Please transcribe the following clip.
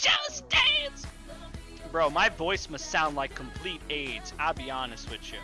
just dance! Bro, my voice must sound like complete AIDS, I'll be honest with you.